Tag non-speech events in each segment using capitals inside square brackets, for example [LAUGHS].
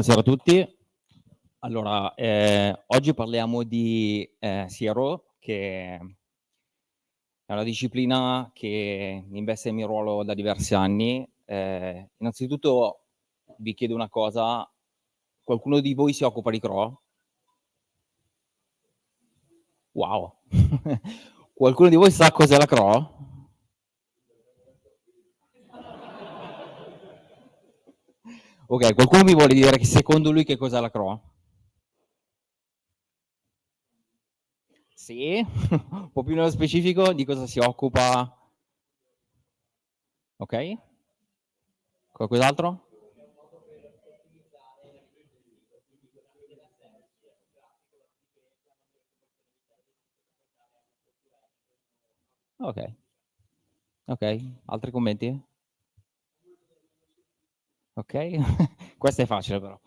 Buonasera a tutti. Allora, eh, oggi parliamo di eh, CRO, che è una disciplina che investe il mio ruolo da diversi anni. Eh, innanzitutto vi chiedo una cosa, qualcuno di voi si occupa di CRO? Wow! [LAUGHS] qualcuno di voi sa cos'è la CRO? Ok, qualcuno mi vuole dire che secondo lui che cos'è la CRO? Sì, [LAUGHS] un po' più nello specifico di cosa si occupa. Ok? Qualcos'altro? Ok. Ok, altri commenti? Ok? [LAUGHS] Questa è facile però.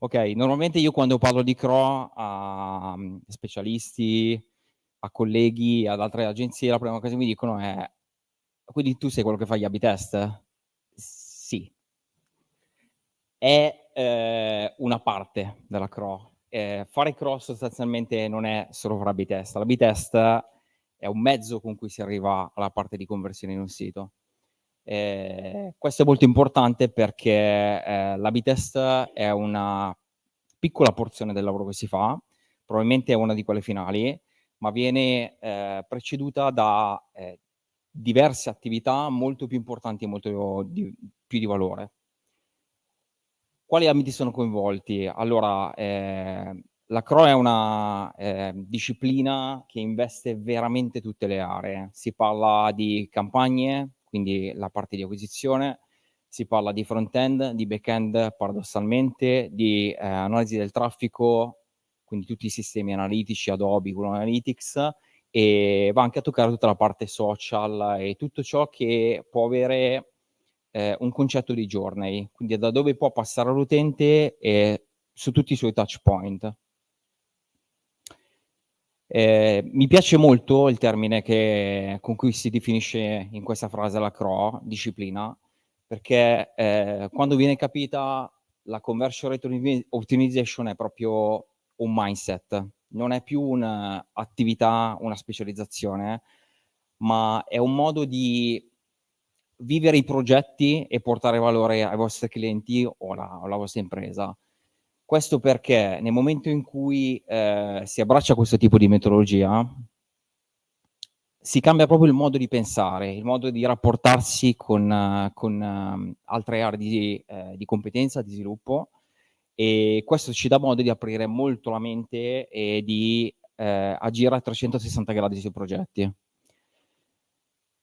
Ok, normalmente io quando parlo di CRO a mm, specialisti, a colleghi, ad altre agenzie, la prima cosa che mi dicono è quindi tu sei quello che fa gli abitest? Sì. È eh, una parte della CRO. Eh, fare CRO sostanzialmente non è solo fare abitest. L'abitest è un mezzo con cui si arriva alla parte di conversione in un sito. Eh, questo è molto importante perché eh, l'Abitest è una piccola porzione del lavoro che si fa, probabilmente è una di quelle finali, ma viene eh, preceduta da eh, diverse attività molto più importanti e molto di, più di valore. Quali ambiti sono coinvolti? Allora, eh, la CRO è una eh, disciplina che investe veramente tutte le aree. Si parla di campagne, quindi la parte di acquisizione, si parla di front-end, di back-end paradossalmente, di eh, analisi del traffico, quindi tutti i sistemi analitici, Adobe, Google Analytics, e va anche a toccare tutta la parte social e tutto ciò che può avere eh, un concetto di journey, quindi da dove può passare l'utente e su tutti i suoi touch point. Eh, mi piace molto il termine che, con cui si definisce in questa frase la CRO, disciplina, perché eh, quando viene capita la conversion rate optimization è proprio un mindset, non è più un'attività, una specializzazione, ma è un modo di vivere i progetti e portare valore ai vostri clienti o alla, alla vostra impresa. Questo perché nel momento in cui eh, si abbraccia questo tipo di metodologia, si cambia proprio il modo di pensare, il modo di rapportarsi con, con uh, altre aree di, eh, di, competenza, di sviluppo e questo ci dà modo di aprire molto la mente e di eh, agire a 360 gradi sui progetti.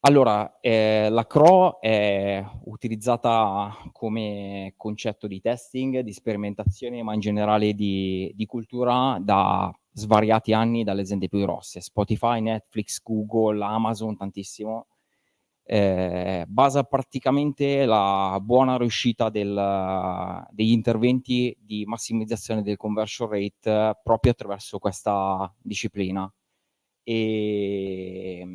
Allora, eh, la CRO è utilizzata come concetto di testing, di sperimentazione, ma in generale di, di cultura da svariati anni dalle aziende più grosse, Spotify, Netflix, Google, Amazon, tantissimo. Eh, basa praticamente la buona riuscita del, degli interventi di massimizzazione del conversion rate proprio attraverso questa disciplina. E,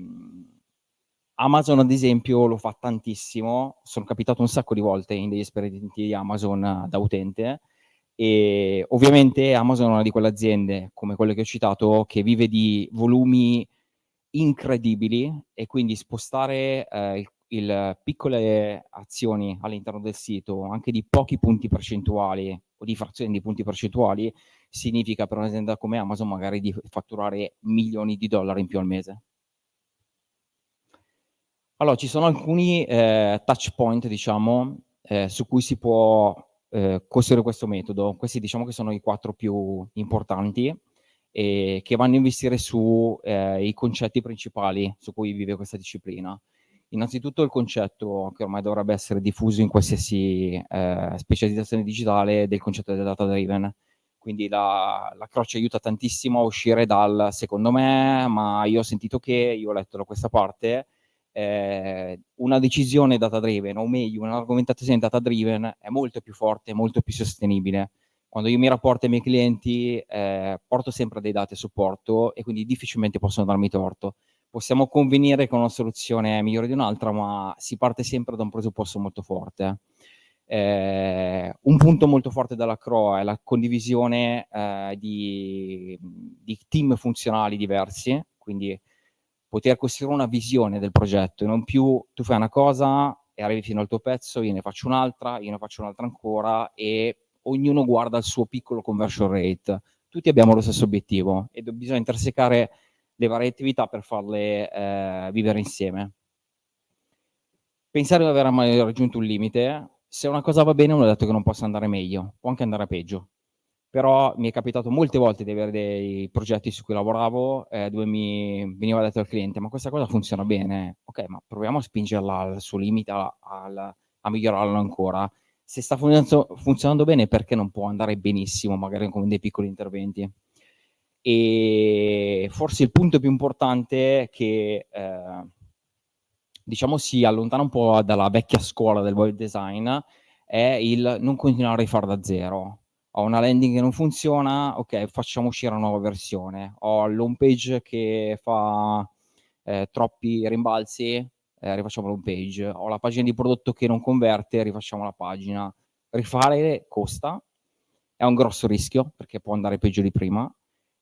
Amazon ad esempio lo fa tantissimo, sono capitato un sacco di volte in degli esperimenti di Amazon eh, da utente e ovviamente Amazon è una di quelle aziende, come quelle che ho citato, che vive di volumi incredibili e quindi spostare eh, il, il, piccole azioni all'interno del sito, anche di pochi punti percentuali o di frazioni di punti percentuali, significa per un'azienda come Amazon magari di fatturare milioni di dollari in più al mese. Allora, ci sono alcuni eh, touch point, diciamo, eh, su cui si può eh, costruire questo metodo. Questi diciamo che sono i quattro più importanti e che vanno a investire sui eh, concetti principali su cui vive questa disciplina. Innanzitutto il concetto che ormai dovrebbe essere diffuso in qualsiasi eh, specializzazione digitale del concetto del data driven. Quindi la, la croce aiuta tantissimo a uscire dal secondo me, ma io ho sentito che, io ho letto da questa parte, eh, una decisione data driven, o meglio, un'argomentazione data driven è molto più forte, molto più sostenibile. Quando io mi rapporto ai miei clienti, eh, porto sempre dei dati a supporto e quindi difficilmente possono darmi torto. Possiamo convenire che una soluzione è migliore di un'altra, ma si parte sempre da un presupposto molto forte. Eh, un punto molto forte della CRO è la condivisione eh, di, di, team funzionali diversi, quindi poter costruire una visione del progetto e non più tu fai una cosa e arrivi fino al tuo pezzo, io ne faccio un'altra, io ne faccio un'altra ancora e ognuno guarda il suo piccolo conversion rate. Tutti abbiamo lo stesso obiettivo e bisogna intersecare le varie attività per farle eh, vivere insieme. Pensare di aver mai raggiunto un limite, se una cosa va bene non è detto che non possa andare meglio, può anche andare peggio. Però mi è capitato molte volte di avere dei progetti su cui lavoravo eh, dove mi veniva detto al cliente ma questa cosa funziona bene, ok ma proviamo a spingerla al suo limite, a, a, a migliorarlo ancora. Se sta funzionando bene perché non può andare benissimo magari con dei piccoli interventi? e forse il punto più importante che eh, diciamo si allontana un po' dalla vecchia scuola del web design è il non continuare a rifare da zero. Ho una landing che non funziona, ok, facciamo uscire una nuova versione. Ho l'home page che fa eh, troppi rimbalzi, eh, rifacciamo l'home page. Ho la pagina di prodotto che non converte, rifacciamo la pagina. Rifare costa, è un grosso rischio perché può andare peggio di prima,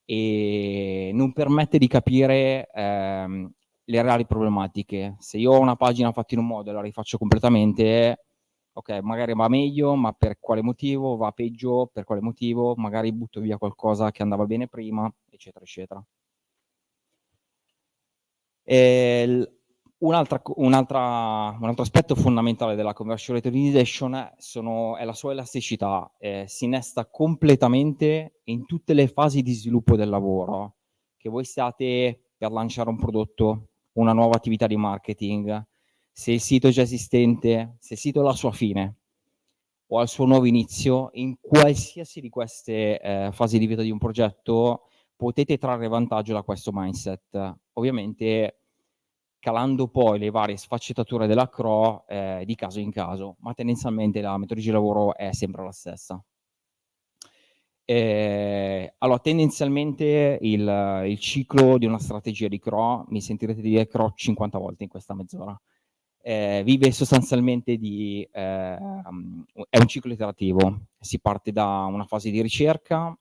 e non permette di capire ehm, le reali problematiche. Se io ho una pagina fatta in un modo e la rifaccio completamente, ok, magari va meglio, ma per quale motivo? Va peggio, per quale motivo? Magari butto via qualcosa che andava bene prima, eccetera, eccetera. Un, altra, un, altra, un, altro aspetto fondamentale della conversion rate optimization sono, è la sua elasticità, eh, si innesta completamente in tutte le fasi di sviluppo del lavoro, che voi stiate per lanciare un prodotto, una nuova attività di marketing, se il sito è già esistente, se il sito ha la sua fine o al suo nuovo inizio, in qualsiasi di queste eh, fasi di vita di un progetto potete trarre vantaggio da questo mindset. Ovviamente calando poi le varie sfaccettature della CRO eh, di caso in caso, ma tendenzialmente la metodologia di lavoro è sempre la stessa. Eh, allora, tendenzialmente il, il, ciclo di una strategia di CRO, mi sentirete dire CRO 50 volte in questa mezz'ora, eh, vive sostanzialmente di, eh, è un ciclo iterativo, si parte da una fase di ricerca,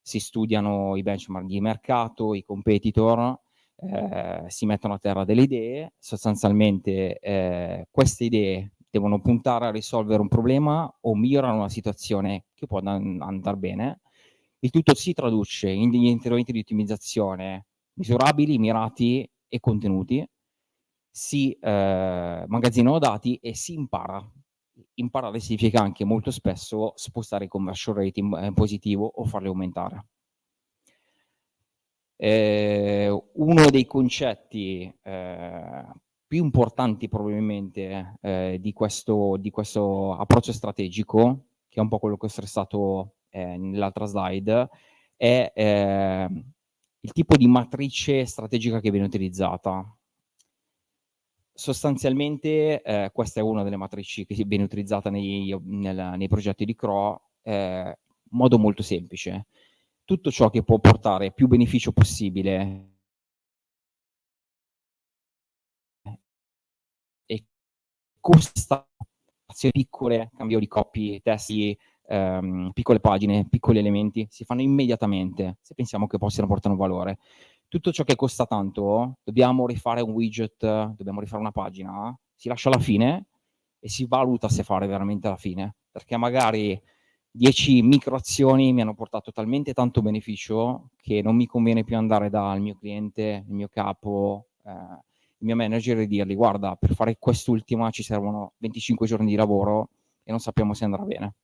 si studiano i benchmark di mercato, i competitor, eh, si mettono a terra delle idee, sostanzialmente eh, queste idee devono puntare a risolvere un problema o migliorare una situazione che può andare bene. Il tutto si traduce in degli interventi di ottimizzazione misurabili, mirati e contenuti, si eh, magazzinano dati e si impara. Imparare significa anche molto spesso spostare il conversion rate in, in positivo o farli aumentare. Eh, uno dei concetti eh, più importanti probabilmente eh, di, questo, di, questo, approccio strategico, che è un po' quello che ho stressato eh, nell'altra slide, è ehm, il tipo di matrice strategica che viene utilizzata. Sostanzialmente eh, questa è una delle matrici che viene utilizzata nei, nel, nei progetti di CRO eh, in modo molto semplice tutto ciò che può portare più beneficio possibile e costa azioni piccole, cambio di copy, testi, ehm, piccole pagine, piccoli elementi, si fanno immediatamente se pensiamo che possano portare un valore. Tutto ciò che costa tanto, dobbiamo rifare un widget, dobbiamo rifare una pagina, si lascia alla fine e si valuta se fare veramente alla fine, perché magari 10 microazioni mi hanno portato talmente tanto beneficio che non mi conviene più andare dal mio cliente, il mio capo, eh, il mio manager e dirgli guarda per fare quest'ultima ci servono 25 giorni di lavoro e non sappiamo se andrà bene.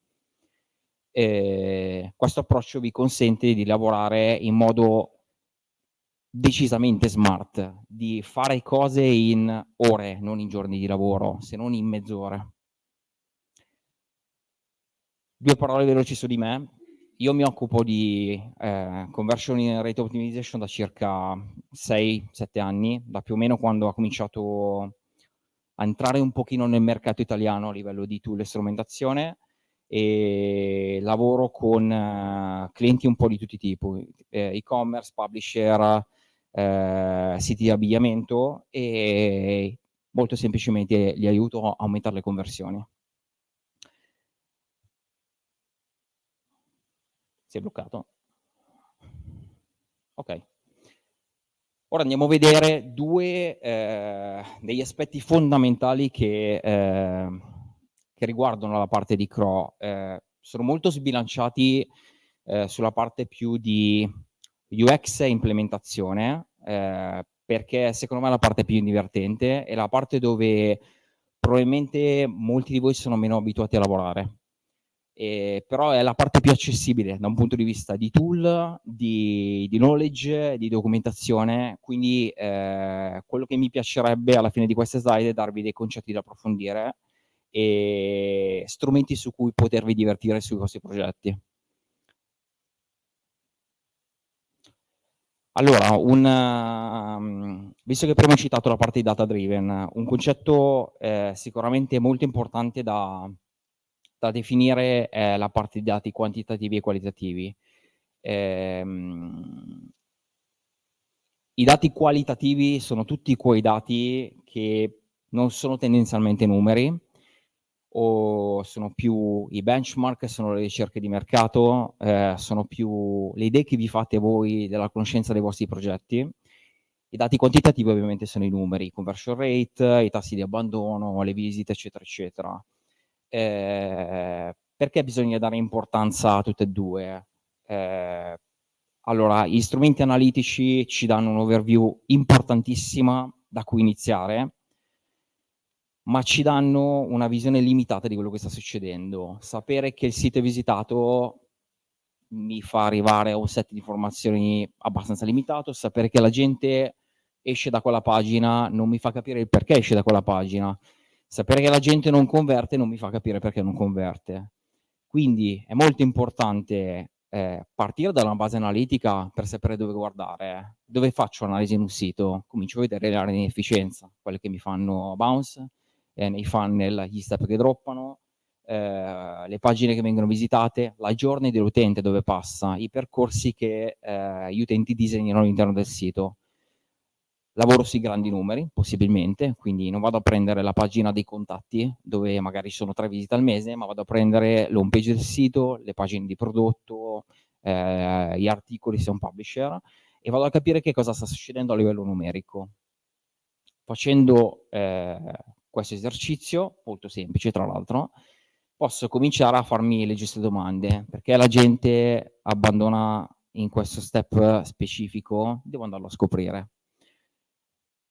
E questo approccio vi consente di lavorare in modo decisamente smart, di fare cose in ore, non in giorni di lavoro, se non in mezz'ore. Due parole veloci su di me. Io mi occupo di eh, conversion rate optimization da circa 6-7 anni, da più o meno quando ho cominciato a entrare un pochino nel mercato italiano a livello di tool e strumentazione e lavoro con uh, clienti un po' di tutti i tipi, eh, e-commerce, publisher, eh, siti di abbigliamento e molto semplicemente li aiuto a aumentare le conversioni. Si è bloccato. Ok. Ora andiamo a vedere due eh, degli aspetti fondamentali che, eh, che, riguardano la parte di CRO. Eh, sono molto sbilanciati eh, sulla parte più di UX e implementazione, eh, perché secondo me è la parte più divertente, è la parte dove probabilmente molti di voi sono meno abituati a lavorare. Eh, però è la parte più accessibile da un punto di vista di tool, di, di knowledge, di documentazione, quindi eh, quello che mi piacerebbe alla fine di queste slide è darvi dei concetti da approfondire e strumenti su cui potervi divertire sui vostri progetti. Allora, un, um, visto che prima ho citato la parte di data driven, un concetto eh, sicuramente molto importante da, da definire è la parte di dati quantitativi e qualitativi. Eh, I dati qualitativi sono tutti quei dati che non sono tendenzialmente numeri, o sono più i benchmark, sono le ricerche di mercato, eh, sono più le idee che vi fate voi della conoscenza dei vostri progetti. I dati quantitativi ovviamente sono i numeri, conversion rate, i tassi di abbandono, le visite, eccetera, eccetera. Eh, perché bisogna dare importanza a tutte e due? Eh, allora, gli strumenti analitici ci danno un'overview importantissima da cui iniziare, ma ci danno una visione limitata di quello che sta succedendo. Sapere che il sito è visitato mi fa arrivare a un set di informazioni abbastanza limitato, sapere che la gente esce da quella pagina non mi fa capire il perché esce da quella pagina, sapere che la gente non converte non mi fa capire perché non converte. Quindi è molto importante eh, partire da una base analitica per sapere dove guardare. Dove faccio analisi in un sito? Comincio a vedere le aree di inefficienza, quelle che mi fanno bounce, eh, nei funnel, gli step che droppano, eh, le pagine che vengono visitate, la journey dell'utente dove passa, i percorsi che eh, gli utenti disegnano all'interno del sito. Lavoro sui grandi numeri, possibilmente, quindi non vado a prendere la pagina dei contatti, dove magari sono tre visite al mese, ma vado a prendere l'home page del sito, le pagine di prodotto, eh, gli articoli se è un publisher, e vado a capire che cosa sta succedendo a livello numerico. Facendo eh, questo esercizio, molto semplice tra l'altro, posso cominciare a farmi le giuste domande, perché la gente abbandona in questo step specifico, devo andarlo a scoprire.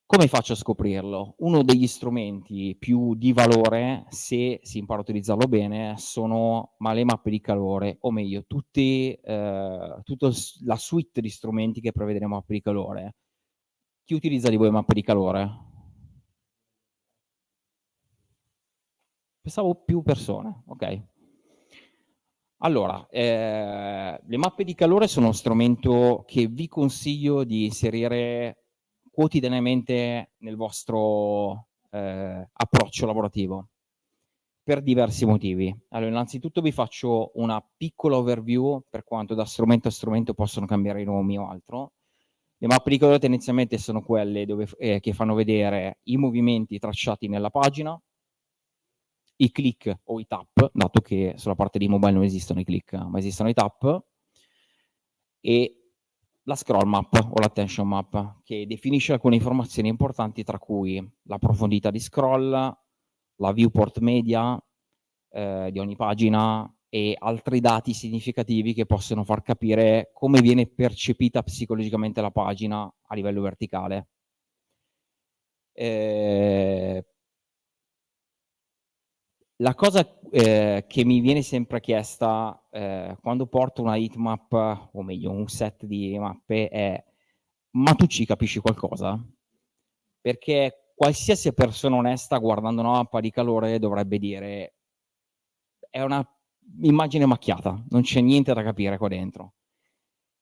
Come faccio a scoprirlo? Uno degli strumenti più di valore, se si impara a utilizzarlo bene, sono ma le mappe di calore, o meglio, tutti, eh, tutta la suite di strumenti che prevede le mappe di calore. Chi utilizza di voi mappe di calore? Pensavo più persone, ok. Allora, eh, le mappe di calore sono uno strumento che vi consiglio di inserire quotidianamente nel vostro eh, approccio lavorativo per diversi motivi. Allora, innanzitutto vi faccio una piccola overview per quanto da strumento a strumento possono cambiare i nomi o altro. Le mappe di calore tendenzialmente sono quelle dove, eh, che fanno vedere i movimenti tracciati nella pagina, i click o i tap, dato che sulla parte di mobile non esistono i click, ma esistono i tap, e la scroll map o l'attention map, che definisce alcune informazioni importanti, tra cui la profondità di scroll, la viewport media eh, di ogni pagina e altri dati significativi che possono far capire come viene percepita psicologicamente la pagina a livello verticale. Eh, la cosa eh, che mi viene sempre chiesta eh, quando porto una heatmap, o meglio un set di mappe, è ma tu ci capisci qualcosa? Perché qualsiasi persona onesta guardando una mappa di calore dovrebbe dire è una immagine macchiata, non c'è niente da capire qua dentro.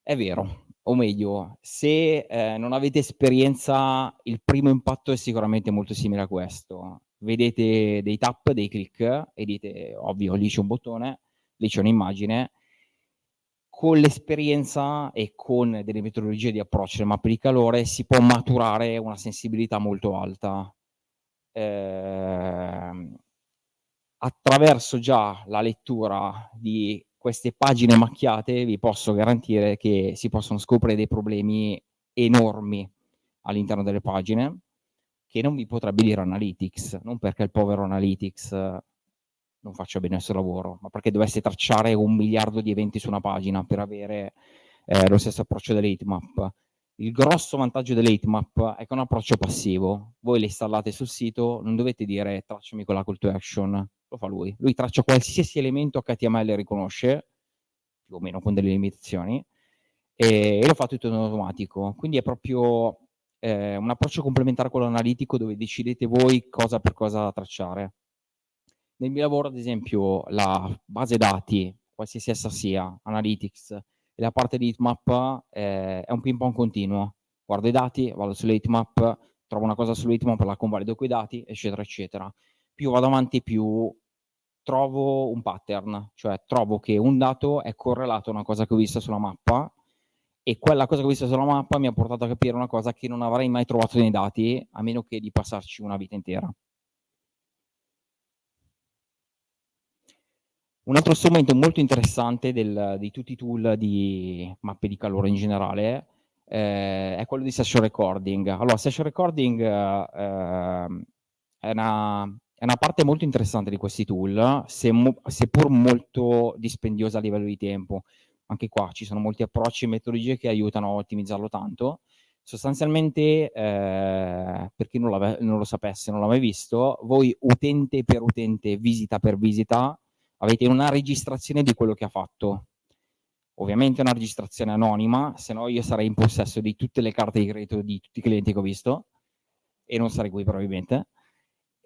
È vero, o meglio, se eh, non avete esperienza, il primo impatto è sicuramente molto simile a questo vedete dei tap, dei click e dite, ovvio, lì c'è un bottone, lì c'è un'immagine, con l'esperienza e con delle metodologie di approccio alle mappe di calore si può maturare una sensibilità molto alta. Eh, attraverso già la lettura di queste pagine macchiate vi posso garantire che si possono scoprire dei problemi enormi all'interno delle pagine che non vi potrebbe dire Analytics, non perché il povero Analytics non faccia bene il suo lavoro, ma perché dovesse tracciare un miliardo di eventi su una pagina per avere eh, lo stesso approccio dell'heatmap. Il grosso vantaggio dell'heatmap è che è un approccio passivo. Voi le installate sul sito, non dovete dire tracciami quella call to action, lo fa lui. Lui traccia qualsiasi elemento HTML riconosce, più o meno con delle limitazioni, e lo fa tutto in automatico. Quindi è proprio eh, un approccio complementare a quello analitico dove decidete voi cosa per cosa tracciare. Nel mio lavoro, ad esempio, la base dati, qualsiasi essa sia, Analytics, e la parte di heatmap eh, è un ping pong continuo. Guardo i dati, vado sull'heatmap, trovo una cosa sull'heatmap, la convalido quei dati, eccetera, eccetera. Più vado avanti, più trovo un pattern, cioè trovo che un dato è correlato a una cosa che ho visto sulla mappa e quella cosa che ho visto sulla mappa mi ha portato a capire una cosa che non avrei mai trovato nei dati, a meno che di passarci una vita intera. Un altro strumento molto interessante del, di tutti i tool di mappe di calore in generale eh, è quello di session recording. Allora, session recording eh, è, una, è, una, parte molto interessante di questi tool, se mo, seppur molto dispendiosa a livello di tempo. Anche qua ci sono molti approcci e metodologie che aiutano a ottimizzarlo tanto. Sostanzialmente, eh, per chi non, non lo sapesse, non l'ha mai visto, voi utente per utente, visita per visita, avete una registrazione di quello che ha fatto. Ovviamente una registrazione anonima, se no io sarei in possesso di tutte le carte di credito di tutti i clienti che ho visto e non sarei qui probabilmente,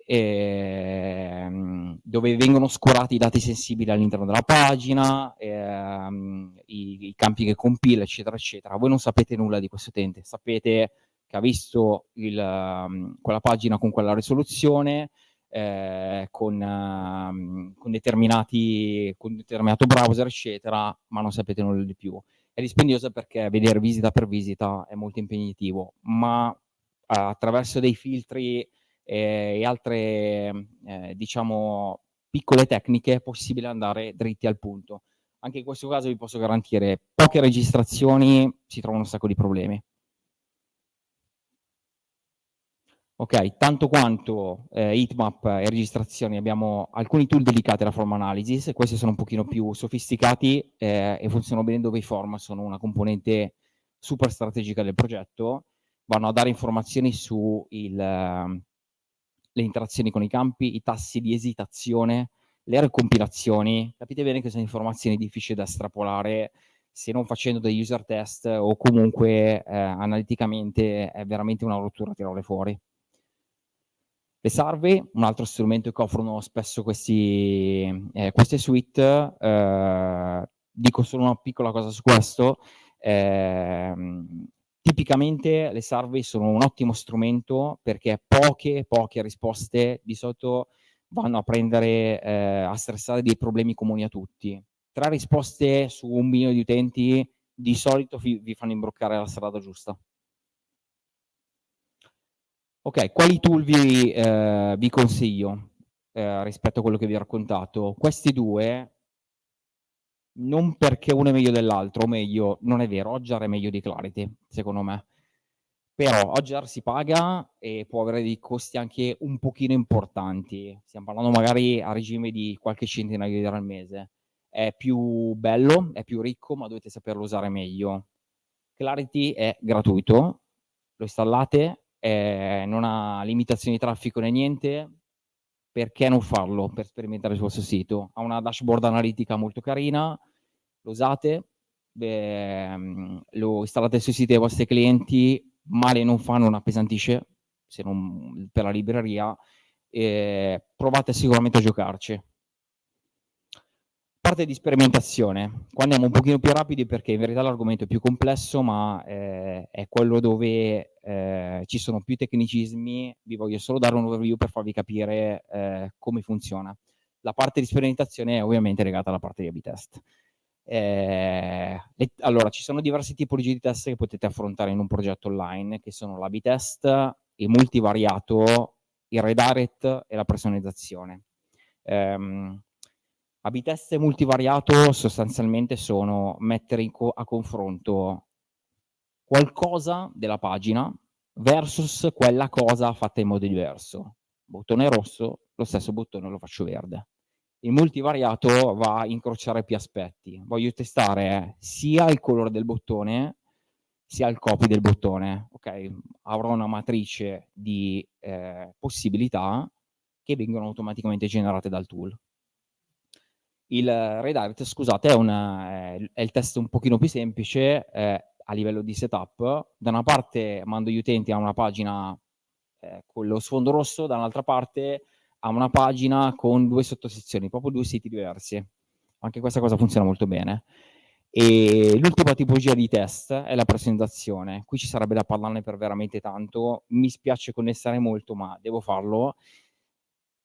ehm, dove vengono scorati i dati sensibili all'interno della pagina, ehm, i, i, campi che compila, eccetera, eccetera. Voi non sapete nulla di questo utente, sapete che ha visto il, um, quella pagina con quella risoluzione, eh, con, uh, con, determinati, con determinato browser, eccetera, ma non sapete nulla di più. È dispendioso perché vedere visita per visita è molto impegnativo, ma uh, attraverso dei filtri eh, e altre, eh, diciamo, piccole tecniche è possibile andare dritti al punto. Anche in questo caso vi posso garantire poche registrazioni, si trovano un sacco di problemi. Ok, tanto quanto eh, heatmap e registrazioni abbiamo alcuni tool dedicati alla form analysis, questi sono un pochino più sofisticati eh, e funzionano bene dove i form sono una componente super strategica del progetto, vanno a dare informazioni su il, uh, le interazioni con i campi, i tassi di esitazione, le recompilazioni, capite bene che sono informazioni difficili da estrapolare se non facendo degli user test o comunque eh, analiticamente è veramente una rottura tirarle fuori. Le survey, un altro strumento che offrono spesso questi, eh, queste suite, eh, dico solo una piccola cosa su questo, eh, tipicamente le survey sono un ottimo strumento perché poche, poche risposte di solito vanno a prendere, eh, a stressare dei problemi comuni a tutti. Tre risposte su un milione di utenti di solito vi, vi fanno imbroccare la strada giusta. Ok, quali tool vi, eh, vi consiglio eh, rispetto a quello che vi ho raccontato? Questi due, non perché uno è meglio dell'altro, o meglio, non è vero, Ogjar è meglio di Clarity, secondo me. Però Ogjar si paga e può avere dei costi anche un pochino importanti. Stiamo parlando magari a regime di qualche centinaio di euro al mese. È più bello, è più ricco, ma dovete saperlo usare meglio. Clarity è gratuito, lo installate, eh, non ha limitazioni di traffico né niente, perché non farlo per sperimentare sul vostro sito? Ha una dashboard analitica molto carina, lo usate, beh, lo installate sui siti dei vostri clienti, male non fa, non appesantisce, se non per la libreria, eh, provate sicuramente a giocarci parte di sperimentazione. Qua andiamo un pochino più rapidi perché in verità l'argomento è più complesso, ma eh, è quello dove eh, ci sono più tecnicismi. Vi voglio solo dare un overview per farvi capire eh, come funziona. La parte di sperimentazione è ovviamente legata alla parte di A-B test. Eh, le, allora, ci sono diverse tipologie di test che potete affrontare in un progetto online, che sono l'A-B test, il multivariato, il redirect e la personalizzazione. Um, A-B test multivariato sostanzialmente sono mettere co a confronto qualcosa della pagina versus quella cosa fatta in modo diverso. Bottone rosso, lo stesso bottone lo faccio verde. Il multivariato va a incrociare più aspetti. Voglio testare sia il colore del bottone sia il copy del bottone. Ok, avrò una matrice di eh, possibilità che vengono automaticamente generate dal tool. Il redirect, scusate, è, una, è, il test un pochino più semplice eh, a livello di setup. Da una parte mando gli utenti a una pagina eh, con lo sfondo rosso, dall'altra parte ha una pagina con due sottosezioni, proprio due siti diversi. Anche questa cosa funziona molto bene. E l'ultima tipologia di test è la presentazione. Qui ci sarebbe da parlarne per veramente tanto. Mi spiace connessare molto, ma devo farlo.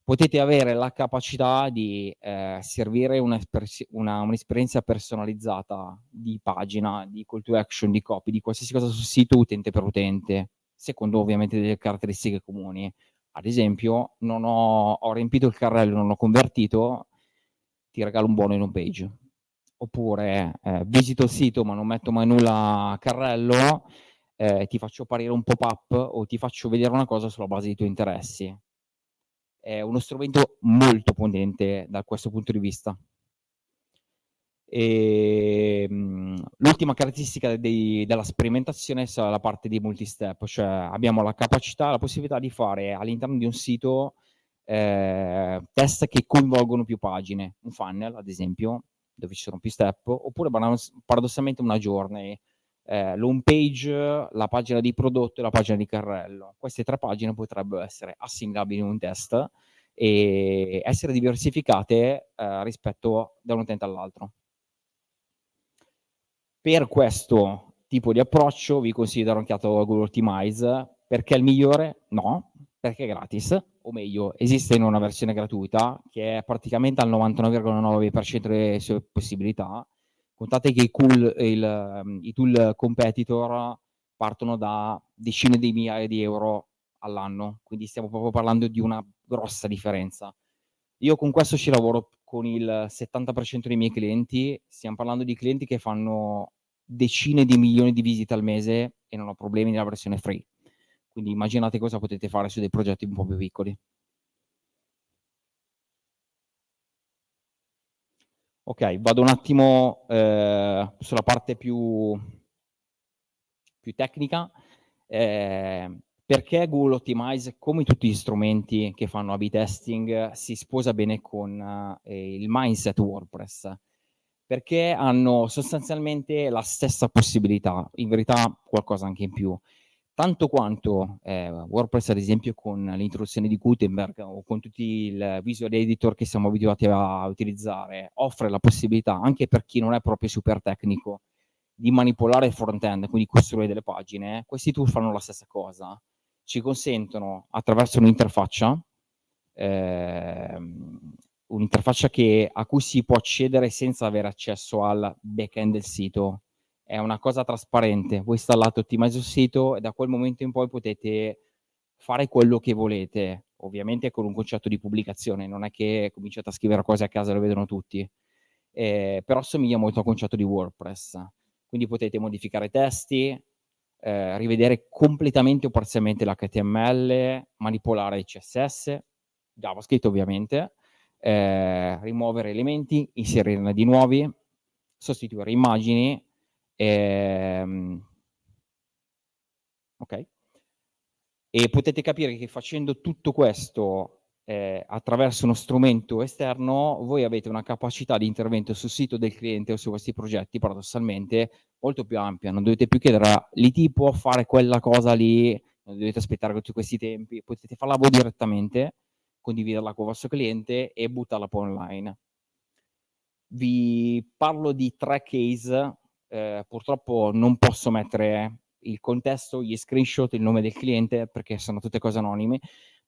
Potete avere la capacità di eh, servire un'esperienza un personalizzata di pagina, di call to action, di copy, di qualsiasi cosa sul sito utente per utente, secondo ovviamente delle caratteristiche comuni ad esempio, non ho, ho riempito il carrello, non ho convertito, ti regalo un buono in home page. Oppure eh, visito il sito ma non metto mai nulla a carrello, eh, ti faccio apparire un pop-up o ti faccio vedere una cosa sulla base dei tuoi interessi. È uno strumento molto potente da questo punto di vista. Ehm, l'ultima caratteristica dei, della sperimentazione è la parte di multistep, cioè abbiamo la capacità, la possibilità di fare all'interno di un sito eh, test che coinvolgono più pagine, un funnel ad esempio, dove ci sono più step, oppure paradossalmente una journey, eh, l'home page, la pagina di prodotto e la pagina di carrello. Queste tre pagine potrebbero essere assimilabili in un test e essere diversificate eh, rispetto da un utente all'altro. Per questo tipo di approccio vi considero anche Google Optimize. Perché è il migliore? No, perché è gratis, o meglio, esiste in una versione gratuita che è praticamente al 99,9% delle sue possibilità. Contate che i, cool, il, i tool competitor partono da decine di migliaia di euro all'anno, quindi stiamo proprio parlando di una grossa differenza. Io con questo ci lavoro con il 70% dei miei clienti, stiamo parlando di clienti che fanno decine di milioni di visite al mese e non ho problemi nella versione free. Quindi immaginate cosa potete fare su dei progetti un po' più piccoli. Ok, vado un attimo eh, sulla parte più, più tecnica. Eh, perché Google Optimize, come tutti gli strumenti che fanno A-B testing, si sposa bene con eh, il mindset WordPress? Perché hanno sostanzialmente la stessa possibilità, in verità qualcosa anche in più. Tanto quanto eh, WordPress, ad esempio, con l'introduzione di Gutenberg o con tutti i visual editor che siamo abituati a utilizzare, offre la possibilità, anche per chi non è proprio super tecnico, di manipolare il front-end, quindi costruire delle pagine, questi tool fanno la stessa cosa ci consentono attraverso un'interfaccia, ehm, un'interfaccia a cui si può accedere senza avere accesso al back-end del sito. È una cosa trasparente, voi installate Optimize sul sito e da quel momento in poi potete fare quello che volete, ovviamente con un concetto di pubblicazione, non è che cominciate a scrivere cose a casa e lo vedono tutti, eh, però assomiglia molto al concetto di WordPress. Quindi potete modificare testi, eh, rivedere completamente o parzialmente l'HTML, manipolare il CSS, JavaScript ovviamente, eh, rimuovere elementi, inserirne di nuovi, sostituire immagini, ehm, ok? E potete capire che facendo tutto questo eh, attraverso uno strumento esterno, voi avete una capacità di intervento sul sito del cliente o su questi progetti, paradossalmente, molto più ampia. Non dovete più chiedere l'IT può fare quella cosa lì, non dovete aspettare tutti questi tempi, potete farla voi direttamente, condividerla con il vostro cliente e buttarla poi online. Vi parlo di tre case, eh, purtroppo non posso mettere il contesto, gli screenshot, il nome del cliente perché sono tutte cose anonime,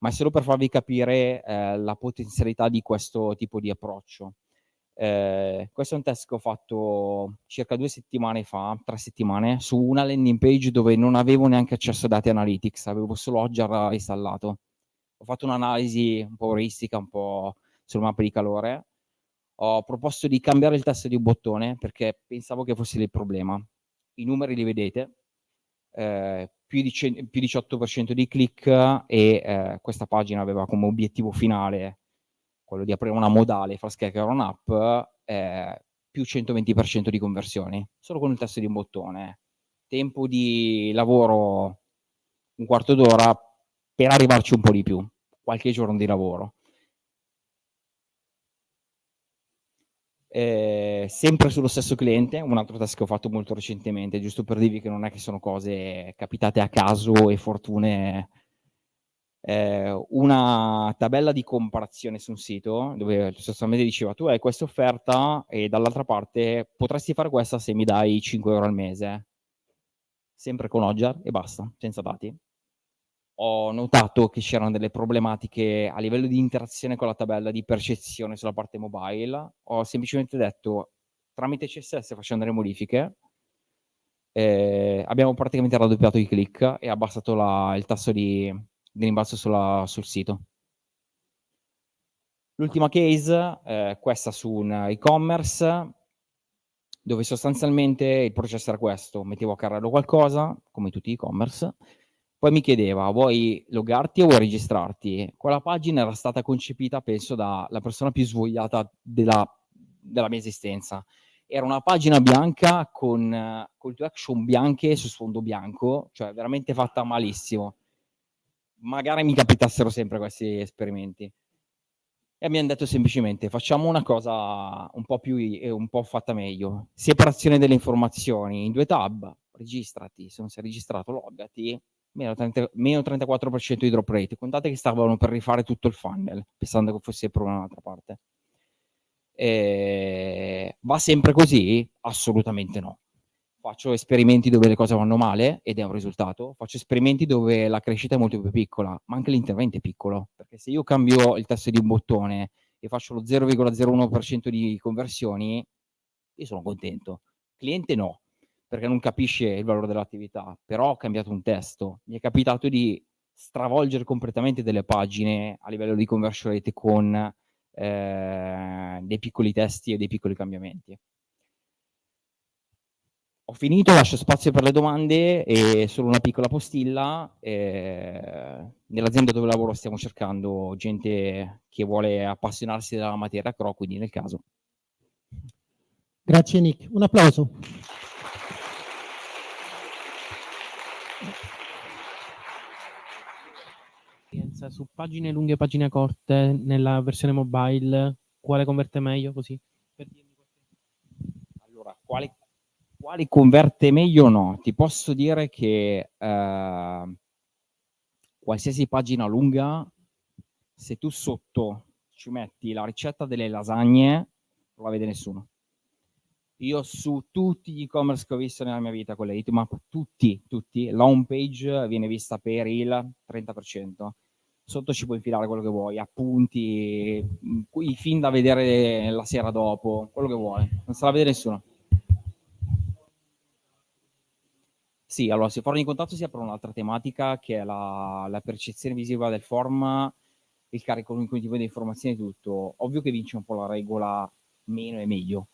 ma è solo per farvi capire eh, la potenzialità di questo tipo di approccio. Eh, questo è un test che ho fatto circa due settimane fa, tre settimane, su una landing page dove non avevo neanche accesso a dati analytics, avevo solo Hotjar installato. Ho fatto un'analisi un po' euristica, un po' sulle mappe di calore, Ho proposto di cambiare il testo di un bottone perché pensavo che fosse il problema. I numeri li vedete, eh, più, di più 18% di click e eh, questa pagina aveva come obiettivo finale quello di aprire una modale e far scaricare un'app, eh, più 120% di conversioni, solo con il testo di un bottone. Tempo di lavoro un quarto d'ora per arrivarci un po' di più, qualche giorno di lavoro. Eh, sempre sullo stesso cliente, un altro test che ho fatto molto recentemente, giusto per dirvi che non è che sono cose capitate a caso e fortune. Eh, una tabella di comparazione su un sito dove sostanzialmente diceva tu hai questa offerta e dall'altra parte potresti fare questa se mi dai 5 euro al mese. Sempre con Ogger e basta, senza dati ho notato che c'erano delle problematiche a livello di interazione con la tabella di percezione sulla parte mobile. Ho semplicemente detto tramite CSS facendo delle modifiche eh, abbiamo praticamente raddoppiato i click e abbassato la, il tasso di, di rimbalzo sulla, sul sito. L'ultima case, eh, questa su un e-commerce, dove sostanzialmente il processo era questo, mettevo a carrello qualcosa, come tutti i e-commerce, poi mi chiedeva, vuoi loggarti o vuoi registrarti? Quella pagina era stata concepita, penso, dalla persona più svogliata della, della mia esistenza. Era una pagina bianca con call to action bianche su sfondo bianco, cioè veramente fatta malissimo. Magari mi capitassero sempre questi esperimenti. E abbiamo detto semplicemente, facciamo una cosa un po' più, un po' fatta meglio. Separazione delle informazioni in due tab, registrati, se non sei registrato loggati, meno, 30, meno 34% di drop rate. Contate che stavano per rifare tutto il funnel, pensando che fosse il problema dall'altra parte. E... Va sempre così? Assolutamente no. Faccio esperimenti dove le cose vanno male ed è un risultato. Faccio esperimenti dove la crescita è molto più piccola, ma anche l'intervento è piccolo. Perché se io cambio il tasto di un bottone e faccio lo 0,01% di conversioni, io sono contento. Cliente no, perché non capisce il valore dell'attività, però ho cambiato un testo. Mi è capitato di stravolgere completamente delle pagine a livello di conversion rate con eh, dei piccoli testi e dei piccoli cambiamenti. Ho finito, lascio spazio per le domande e solo una piccola postilla. Eh, Nell'azienda dove lavoro stiamo cercando gente che vuole appassionarsi della materia CRO, quindi nel caso. Grazie Nick, un applauso. esperienza su pagine lunghe e pagine corte nella versione mobile, quale converte meglio così? Allora, quale, quale converte meglio no? Ti posso dire che eh, qualsiasi pagina lunga, se tu sotto ci metti la ricetta delle lasagne, non la vede nessuno. Io su tutti gli e-commerce che ho visto nella mia vita con le hitmap, tutti, tutti, la home page viene vista per il 30% sotto ci puoi infilare quello che vuoi, appunti, i film da vedere la sera dopo, quello che vuoi, non se la vede nessuno. Sì, allora se fuori di contatto si apre un'altra tematica che è la, la, percezione visiva del form, il carico cognitivo di informazioni e tutto. Ovvio che vince un po' la regola meno e meglio.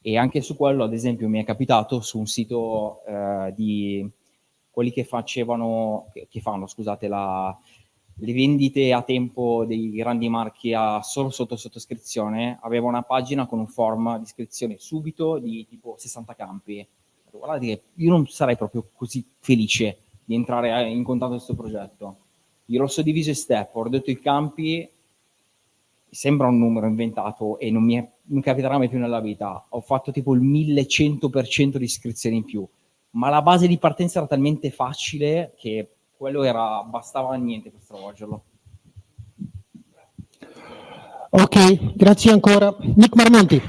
E anche su quello, ad esempio, mi è capitato su un sito eh, di quelli che facevano, che, fanno, scusate, la, le vendite a tempo dei grandi marchi a solo sotto sottoscrizione, aveva una pagina con un form di iscrizione subito di tipo 60 campi. Guardate che io non sarei proprio così felice di entrare in contatto con questo progetto. Io l'ho suddiviso in step, ho ridotto i campi, sembra un numero inventato e non mi, è, non capiterà mai più nella vita. Ho fatto tipo il 1100% di iscrizioni in più, ma la base di partenza era talmente facile che quello era, bastava niente per stravolgerlo. Ok, grazie ancora. Nick Marmonti.